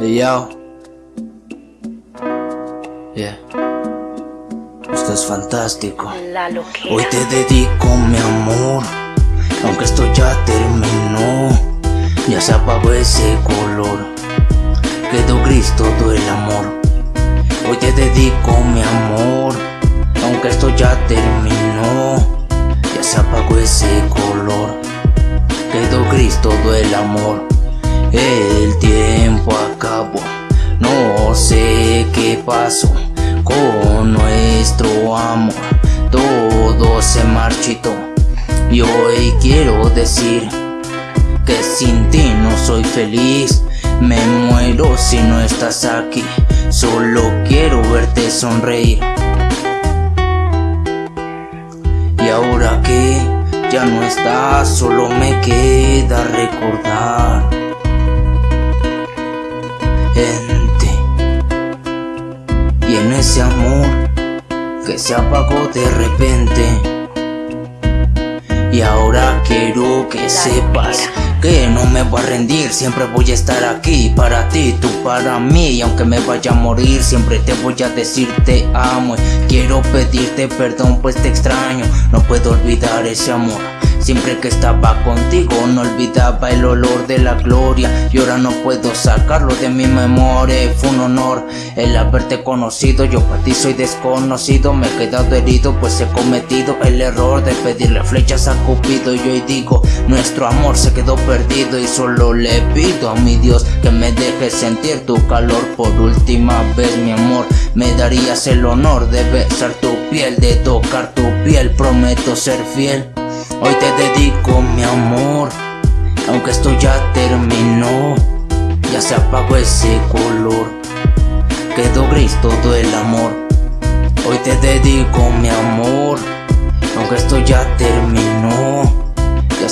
yo. Yeah. Esto es fantástico. Hoy te dedico mi amor. Aunque esto ya terminó. Ya se apagó ese color. Quedó gris todo el amor. Hoy te dedico mi amor. Aunque esto ya terminó. Ya se apagó ese color. Quedó gris todo el amor. El tiempo qué pasó con nuestro amor. Todo se marchitó y hoy quiero decir que sin ti no soy feliz. Me muero si no estás aquí, solo quiero verte sonreír. Y ahora que ya no estás, solo me queda recordar y en ese amor que se apagó de repente. Y ahora quiero que sepas que no me voy a rendir, siempre voy a estar aquí para ti, tú para mí. Y aunque me vaya a morir, siempre te voy a decir te amo. quiero pedirte perdón, pues te extraño, no puedo olvidar ese amor. Siempre que estaba contigo no olvidaba el olor de la gloria Y ahora no puedo sacarlo de mi memoria Fue un honor el haberte conocido Yo para ti soy desconocido Me he quedado herido pues he cometido el error De pedirle flechas a Cupido Y hoy digo nuestro amor se quedó Y solo le pido a mi Dios que me deje sentir tu calor Por última vez mi amor. Me darías el honor de besar tu piel De tocar tu piel. Prometo ser fiel. Hoy te dedico mi amor, aunque esto ya terminó, ya se apagó ese color, quedó gris todo el amor. Hoy te dedico mi amor, aunque esto ya terminó,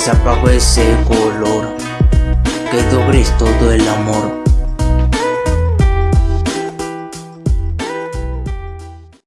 se apagó ese color, quedó gris todo el amor.